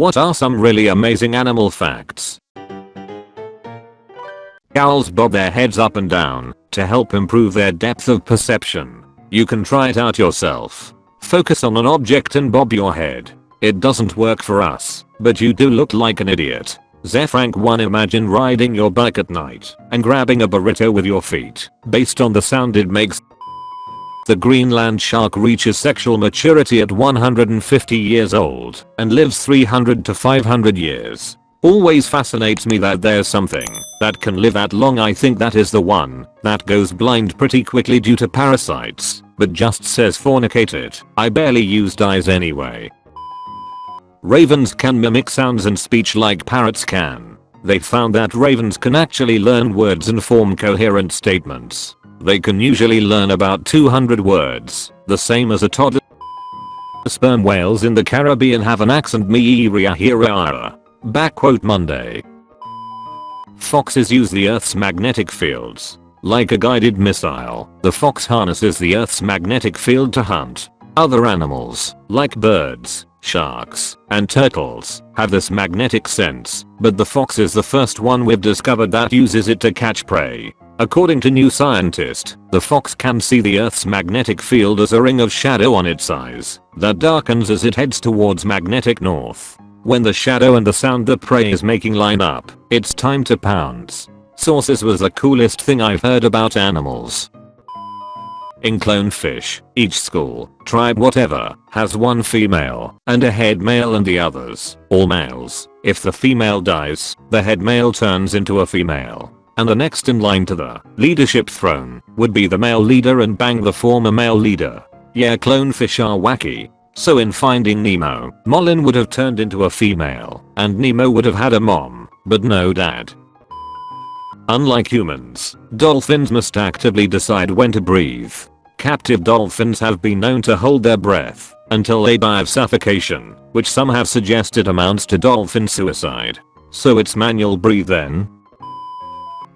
What are some really amazing animal facts? Owls bob their heads up and down to help improve their depth of perception. You can try it out yourself. Focus on an object and bob your head. It doesn't work for us, but you do look like an idiot. Zefrank 1 Imagine riding your bike at night and grabbing a burrito with your feet. Based on the sound it makes the Greenland shark reaches sexual maturity at 150 years old and lives 300 to 500 years. Always fascinates me that there's something that can live that long I think that is the one that goes blind pretty quickly due to parasites but just says fornicate it. I barely use eyes anyway. Ravens can mimic sounds and speech like parrots can. They found that ravens can actually learn words and form coherent statements. They can usually learn about 200 words, the same as a toddler. Sperm whales in the Caribbean have an accent me -ra Back quote Monday. Foxes use the Earth's magnetic fields. Like a guided missile, the fox harnesses the Earth's magnetic field to hunt. Other animals, like birds, sharks, and turtles, have this magnetic sense, but the fox is the first one we've discovered that uses it to catch prey. According to New Scientist, the fox can see the Earth's magnetic field as a ring of shadow on its eyes that darkens as it heads towards magnetic north. When the shadow and the sound the prey is making line up, it's time to pounce. Sources was the coolest thing I've heard about animals. In clownfish, each school, tribe whatever, has one female and a head male and the others, all males. If the female dies, the head male turns into a female and the next in line to the leadership throne would be the male leader and bang the former male leader. Yeah clownfish are wacky. So in Finding Nemo, Marlin would have turned into a female and Nemo would have had a mom, but no dad. Unlike humans, dolphins must actively decide when to breathe. Captive dolphins have been known to hold their breath until they die of suffocation, which some have suggested amounts to dolphin suicide. So it's manual breathe then?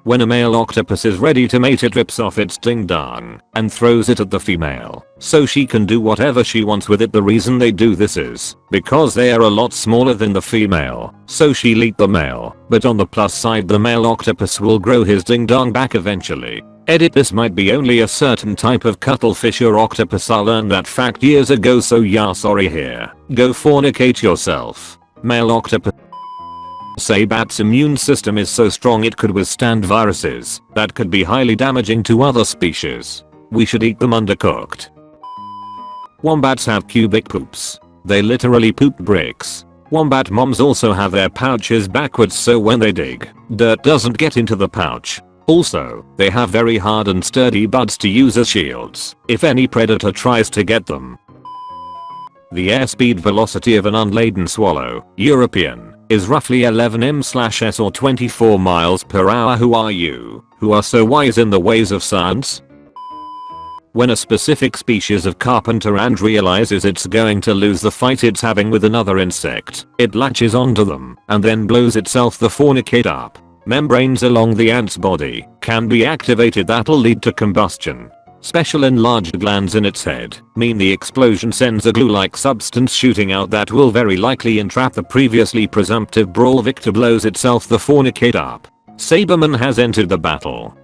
When a male octopus is ready to mate it rips off its ding dong and throws it at the female. So she can do whatever she wants with it. The reason they do this is because they are a lot smaller than the female. So she'll eat the male. But on the plus side the male octopus will grow his ding dong back eventually. Edit this might be only a certain type of cuttlefish. Or octopus I learned that fact years ago. So yeah sorry here. Go fornicate yourself. Male octopus Say bat's immune system is so strong it could withstand viruses that could be highly damaging to other species. We should eat them undercooked. Wombats have cubic poops. They literally poop bricks. Wombat moms also have their pouches backwards so when they dig, dirt doesn't get into the pouch. Also, they have very hard and sturdy buds to use as shields if any predator tries to get them. The airspeed velocity of an unladen swallow, European, is roughly 11 m/s or 24 miles per hour who are you, who are so wise in the ways of science? When a specific species of carpenter ant realizes it's going to lose the fight it's having with another insect, it latches onto them and then blows itself the fornicate up. Membranes along the ant's body can be activated that'll lead to combustion, Special enlarged glands in its head mean the explosion sends a glue-like substance shooting out that will very likely entrap the previously presumptive brawl victor blows itself the fornicate up. Saberman has entered the battle.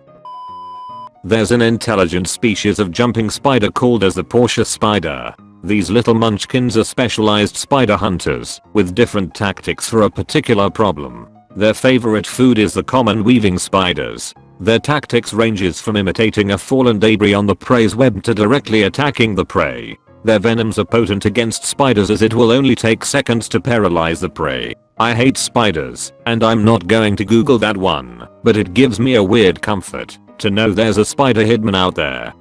There's an intelligent species of jumping spider called as the Portia spider. These little munchkins are specialized spider hunters with different tactics for a particular problem. Their favorite food is the common weaving spiders, their tactics ranges from imitating a fallen debris on the prey's web to directly attacking the prey. Their venoms are potent against spiders as it will only take seconds to paralyze the prey. I hate spiders, and I'm not going to google that one, but it gives me a weird comfort to know there's a spider hitman out there.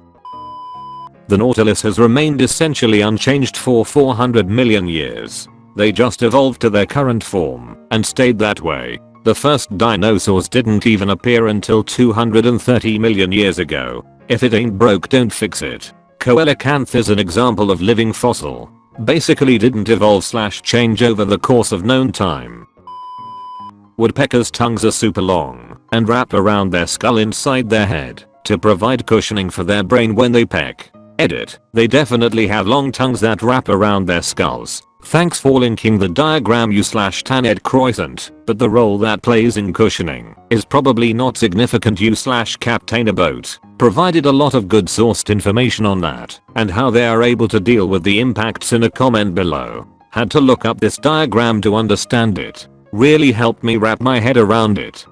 The Nautilus has remained essentially unchanged for 400 million years. They just evolved to their current form and stayed that way the first dinosaurs didn't even appear until 230 million years ago. If it ain't broke don't fix it. Coelacanth is an example of living fossil. Basically didn't evolve slash change over the course of known time. Woodpeckers' tongues are super long and wrap around their skull inside their head to provide cushioning for their brain when they peck. Edit, they definitely have long tongues that wrap around their skulls Thanks for linking the diagram you slash Taned Croissant, but the role that plays in cushioning is probably not significant you slash Captain a boat. Provided a lot of good sourced information on that and how they are able to deal with the impacts in a comment below. Had to look up this diagram to understand it. Really helped me wrap my head around it.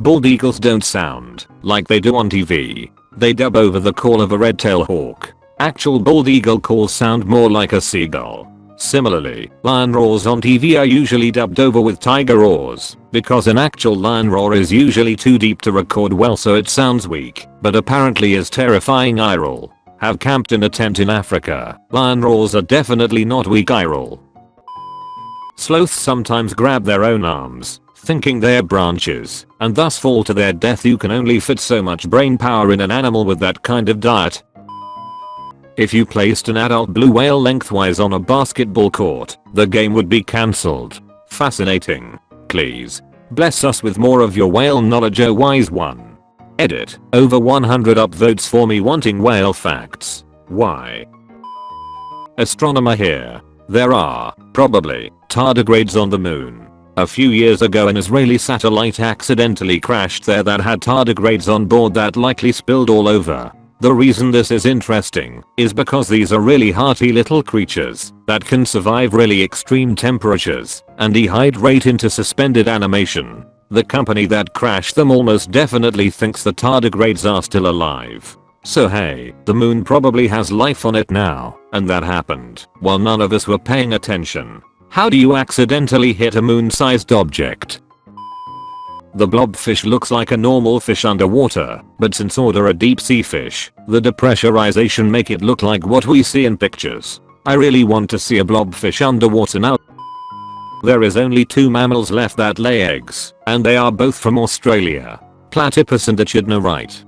Bald eagles don't sound like they do on TV. They dub over the call of a red-tailed hawk. Actual bald eagle calls sound more like a seagull. Similarly, lion roars on TV are usually dubbed over with tiger roars, because an actual lion roar is usually too deep to record well so it sounds weak, but apparently is terrifying roll. Have camped in a tent in Africa, lion roars are definitely not weak roll. Sloths sometimes grab their own arms, thinking they're branches, and thus fall to their death you can only fit so much brain power in an animal with that kind of diet, if you placed an adult blue whale lengthwise on a basketball court, the game would be cancelled. Fascinating. Please. Bless us with more of your whale knowledge oh wise one. Edit. Over 100 upvotes for me wanting whale facts. Why? Astronomer here. There are, probably, tardigrades on the moon. A few years ago an Israeli satellite accidentally crashed there that had tardigrades on board that likely spilled all over. The reason this is interesting is because these are really hearty little creatures that can survive really extreme temperatures and dehydrate into suspended animation. The company that crashed them almost definitely thinks the tardigrades are still alive. So hey, the moon probably has life on it now, and that happened while none of us were paying attention. How do you accidentally hit a moon-sized object? The blobfish looks like a normal fish underwater, but since order a deep sea fish, the depressurization make it look like what we see in pictures. I really want to see a blobfish underwater now. There is only two mammals left that lay eggs, and they are both from Australia. Platypus and echidna right.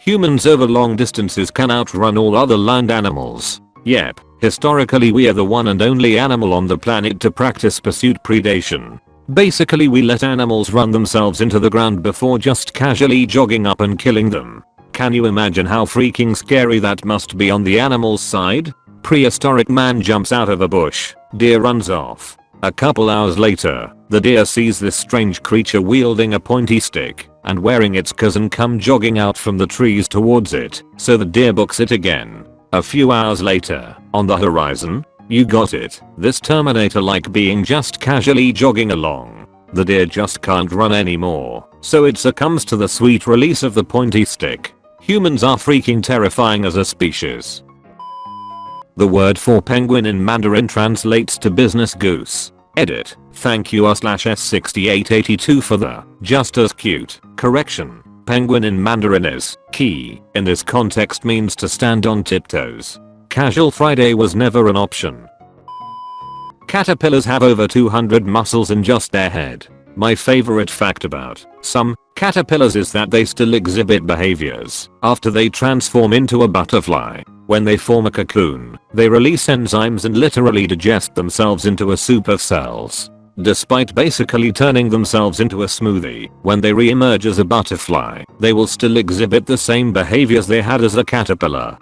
Humans over long distances can outrun all other land animals. Yep, historically we are the one and only animal on the planet to practice pursuit predation. Basically we let animals run themselves into the ground before just casually jogging up and killing them. Can you imagine how freaking scary that must be on the animal's side? Prehistoric man jumps out of a bush, deer runs off. A couple hours later, the deer sees this strange creature wielding a pointy stick and wearing its cousin come jogging out from the trees towards it, so the deer books it again. A few hours later, on the horizon, you got it. This Terminator like being just casually jogging along. The deer just can't run anymore, so it succumbs to the sweet release of the pointy stick. Humans are freaking terrifying as a species. The word for penguin in Mandarin translates to business goose. Edit. Thank you r slash s6882 for the just as cute correction. Penguin in Mandarin is key in this context means to stand on tiptoes. Casual Friday was never an option. Caterpillars have over 200 muscles in just their head. My favorite fact about some caterpillars is that they still exhibit behaviors after they transform into a butterfly. When they form a cocoon, they release enzymes and literally digest themselves into a soup of cells. Despite basically turning themselves into a smoothie, when they re-emerge as a butterfly, they will still exhibit the same behaviors they had as a caterpillar.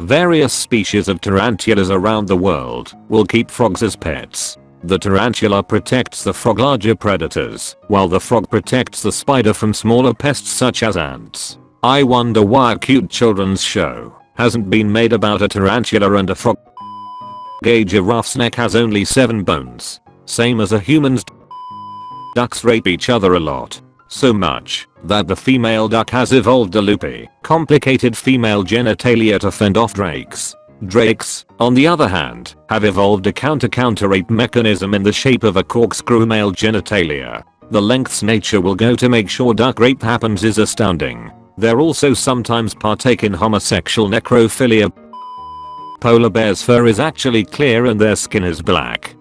Various species of tarantulas around the world will keep frogs as pets. The tarantula protects the frog larger predators, while the frog protects the spider from smaller pests such as ants. I wonder why a cute children's show hasn't been made about a tarantula and a frog. A giraffe's neck has only 7 bones. Same as a human's. Ducks rape each other a lot. So much that the female duck has evolved a loopy, complicated female genitalia to fend off drakes. Drakes, on the other hand, have evolved a counter-counter rape mechanism in the shape of a corkscrew male genitalia. The lengths nature will go to make sure duck rape happens is astounding. They're also sometimes partake in homosexual necrophilia. Polar bear's fur is actually clear and their skin is black.